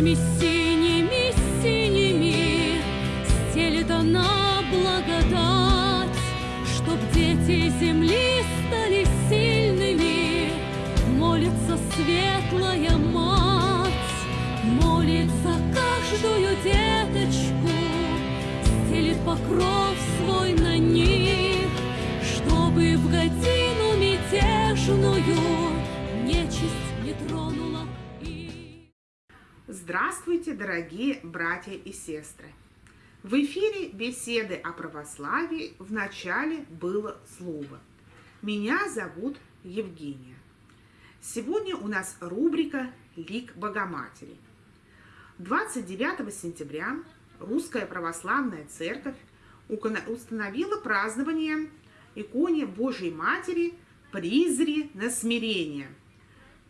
Let me see. Здравствуйте, дорогие братья и сестры! В эфире беседы о православии в начале было слово. Меня зовут Евгения. Сегодня у нас рубрика «Лик Богоматери». 29 сентября Русская Православная Церковь установила празднование иконе Божьей Матери «Призри на смирение».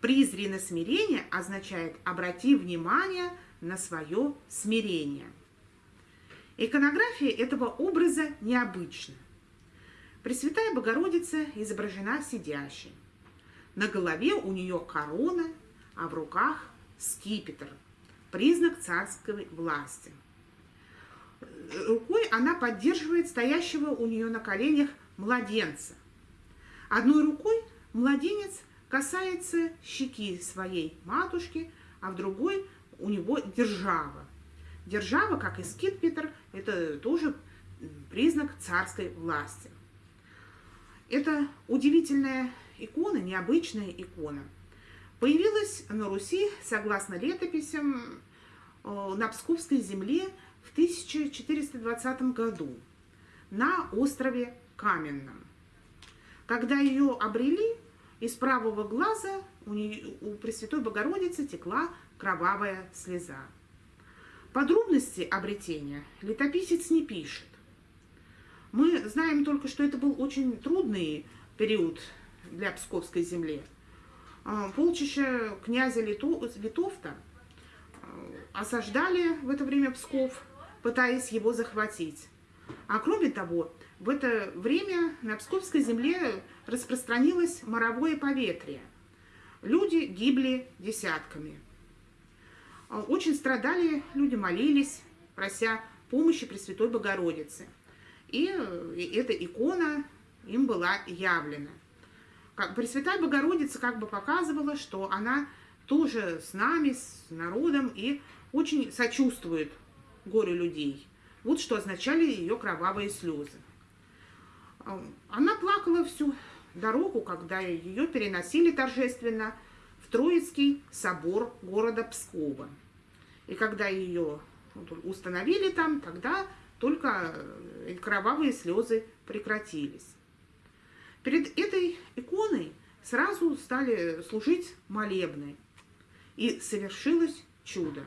«Призри на смирение» означает «обрати внимание на свое смирение». Иконография этого образа необычна. Пресвятая Богородица изображена сидящей. На голове у нее корона, а в руках скипетр, признак царской власти. Рукой она поддерживает стоящего у нее на коленях младенца. Одной рукой младенец касается щеки своей матушки, а в другой у него держава. Держава, как и скипетр, это тоже признак царской власти. Это удивительная икона, необычная икона. Появилась на Руси, согласно летописям, э, на Псковской земле в 1420 году на острове Каменном. Когда ее обрели, из правого глаза у, нее, у Пресвятой Богородицы текла кровавая слеза. Подробности обретения летописец не пишет. Мы знаем только, что это был очень трудный период для Псковской земли. А, полчища князя Литовта а, осаждали в это время Псков, пытаясь его захватить. А кроме того, в это время на Псковской земле распространилось моровое поветрие. Люди гибли десятками. А, очень страдали, люди молились, прося помощи Пресвятой Богородицы. И, и эта икона им была явлена. Пресвятая Богородица как бы показывала, что она тоже с нами, с народом и очень сочувствует горю людей. Вот что означали ее кровавые слезы. А, она плакала всю дорогу, когда ее переносили торжественно в Троицкий собор города Пскова. И когда ее установили там, тогда только э, кровавые слезы прекратились. Перед этой иконой сразу стали служить молебны, и совершилось чудо.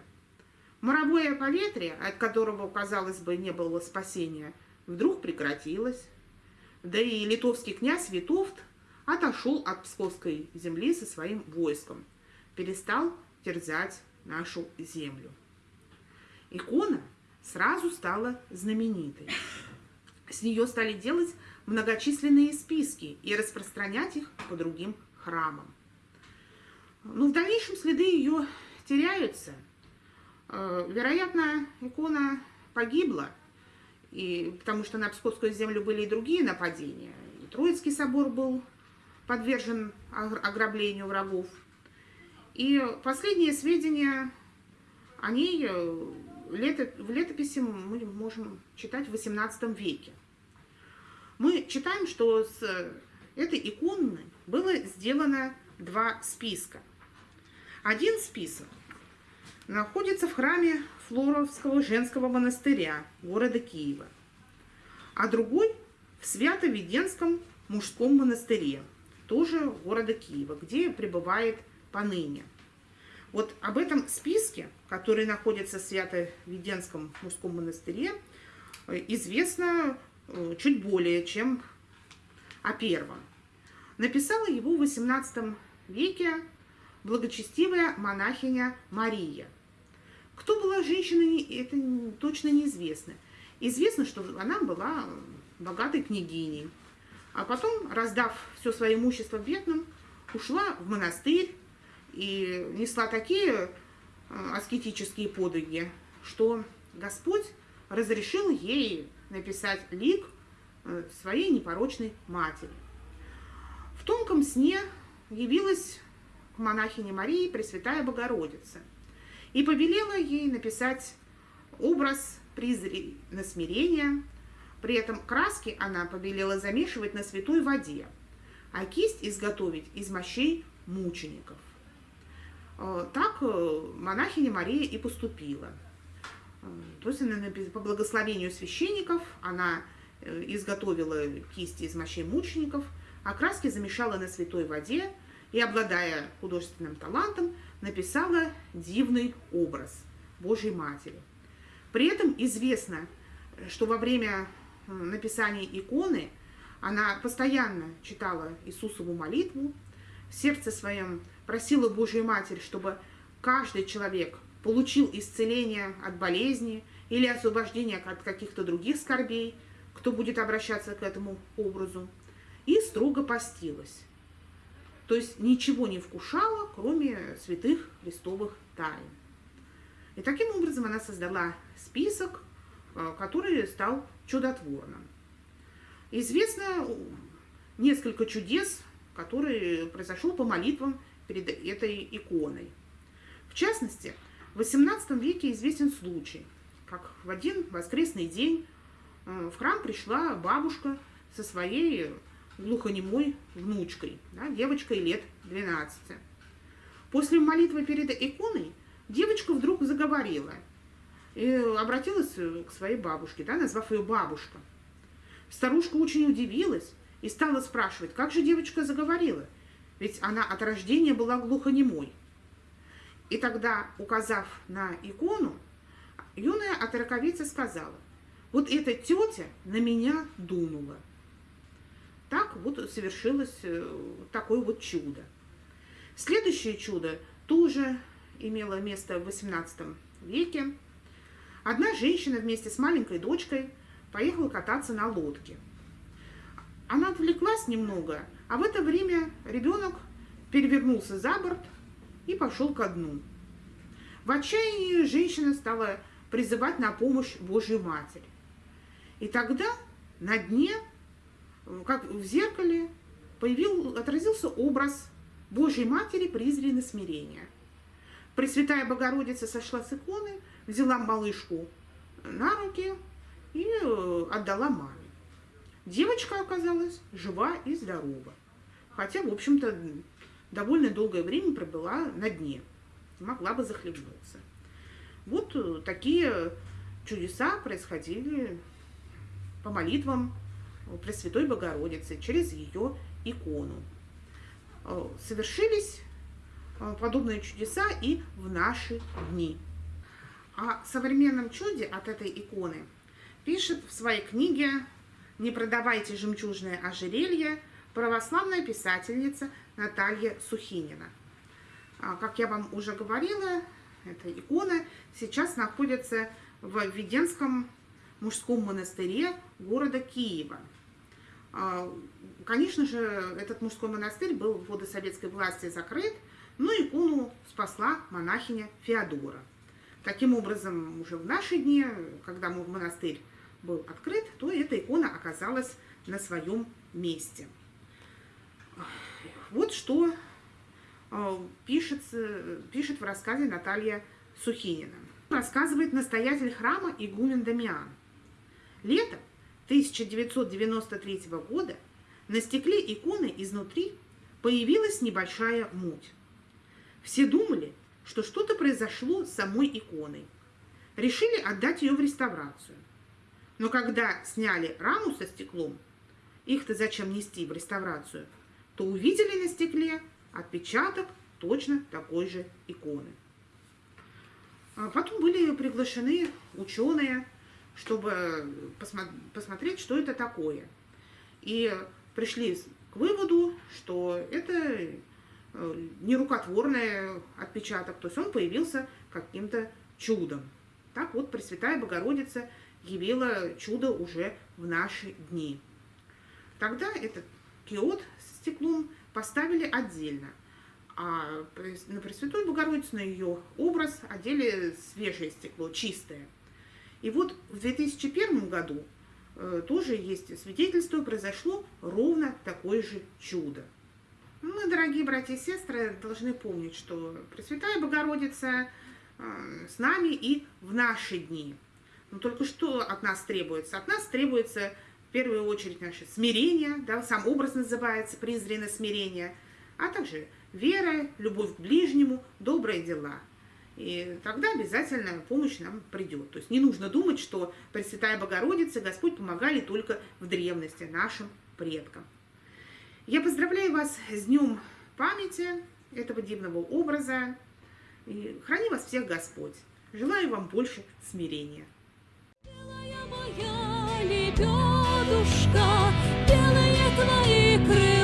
Моровое поветрие, от которого, казалось бы, не было спасения, вдруг прекратилось. Да и литовский князь Витовт отошел от Псковской земли со своим войском, перестал терзать нашу землю. Икона сразу стала знаменитой. С нее стали делать многочисленные списки и распространять их по другим храмам. Но в дальнейшем следы ее теряются. Э, вероятно, икона погибла, и, потому что на Псковскую землю были и другие нападения. И Троицкий собор был подвержен ограблению врагов. И последние сведения о ней э, в летописи мы можем читать в XVIII веке. Мы читаем, что с этой иконы было сделано два списка. Один список находится в храме Флоровского женского монастыря города Киева, а другой в Свято-Веденском мужском монастыре, тоже города Киева, где пребывает поныне. Вот об этом списке, который находится в Свято-Веденском мужском монастыре, известно э, чуть более, чем о первом. Написала его в XVIII веке благочестивая монахиня Мария. Кто была женщина, это точно неизвестно. Известно, что она была богатой княгиней. А потом, раздав все свое имущество бедным, ушла в монастырь и несла такие аскетические подвиги, что Господь разрешил ей написать лик э, своей непорочной матери. В тонком сне явилась к монахине Марии Пресвятая Богородица и повелела ей написать образ призри на смирение. При этом краски она повелела замешивать на святой воде, а кисть изготовить из мощей мучеников. Э, так э, монахиня Мария и поступила. Э, то есть она, по благословению священников она изготовила кисти из мощей мучеников, а краски замешала на святой воде и, обладая художественным талантом, написала дивный образ Божьей Матери. При этом известно, что во время написания иконы она постоянно читала Иисусову молитву, в сердце своем просила Божью Матерь, чтобы каждый человек получил исцеление от болезни или освобождение от каких-то других скорбей, кто будет обращаться к этому образу, и строго постилась. То есть ничего не вкушала, кроме святых христовых тайн. И таким образом она создала список, э, который стал чудотворным. Известно несколько чудес, которые произошел по молитвам перед этой иконой. В частности, в XVIII веке известен случай, как в один воскресный день э, в храм пришла бабушка со своей глухонемой внучкой, да, девочкой лет 12. После молитвы перед иконой девочка вдруг заговорила и обратилась к своей бабушке, да, назвав ее бабушка. Старушка очень удивилась и стала спрашивать, как же девочка заговорила, ведь она от рождения была глухонемой. И тогда, указав на икону, юная отроковица сказала, вот эта тетя на меня дунула. Так вот совершилось э, такое вот чудо. Следующее чудо тоже имело место в XVIII веке. Одна женщина вместе с маленькой дочкой поехала кататься на лодке. Она отвлеклась немного, а в это время ребенок перевернулся за борт и пошел ко дну. В отчаянии женщина стала призывать на помощь Божью Матерь. И тогда на дне как в зеркале, появил, отразился образ Божьей Матери призри на смирение. Пресвятая Богородица сошла с иконы, взяла малышку на руки и э, отдала маме. Девочка оказалась жива и здорова. Хотя, в общем-то, довольно долгое время пробыла на дне. Могла бы захлебнуться. Вот э, такие чудеса происходили по молитвам Пресвятой Богородицы через ее икону. Э, совершились э, подобные чудеса и в наши дни. О современном чуде от этой иконы пишет в своей книге «Не продавайте жемчужное ожерелье» православная писательница Наталья Сухинина. А, как я вам уже говорила, эта икона сейчас находится в Веденском мужском монастыре города Киева. А, конечно же, этот мужской монастырь был в годы советской власти закрыт, но икону спасла монахиня Феодора. Таким образом, уже в наши дни, когда монастырь был открыт, то эта икона оказалась на своем месте. Вот что а, пишет, пишет в рассказе Наталья Сухинина. Рассказывает настоятель храма игумен Дамиан. Лето 1993 года на стекле иконы изнутри появилась небольшая муть. Все думали, что что-то произошло с самой иконой. Решили отдать ее в реставрацию. Но когда сняли раму со стеклом, их-то зачем нести в реставрацию, то увидели на стекле отпечаток точно такой же иконы. А потом были приглашены ученые, чтобы посмотреть, что это такое. И пришли к выводу, что это э, нерукотворный отпечаток, то есть он появился каким-то чудом. Так вот Пресвятая Богородица явила чудо уже в наши дни. Тогда этот киот с стеклом поставили отдельно, а на Пресвятую Богородицу, на ее образ одели свежее стекло, чистое. И вот в 2001 году э, тоже есть свидетельство, произошло ровно такое же чудо. Мы, дорогие братья и сестры, должны помнить, что Пресвятая Богородица э, с нами и в наши дни. Но только что от нас требуется? От нас требуется в первую очередь наше смирение, да, сам образ называется презренно смирение, а также вера, любовь к ближнему, добрые дела. И тогда обязательно помощь нам придет. То есть не нужно думать, что Пресвятая Богородица, Господь помогали только в древности нашим предкам. Я поздравляю вас с Днем памяти этого дивного образа. И храни вас всех Господь. Желаю вам больше смирения. Белая моя лебедушка, белые твои крыла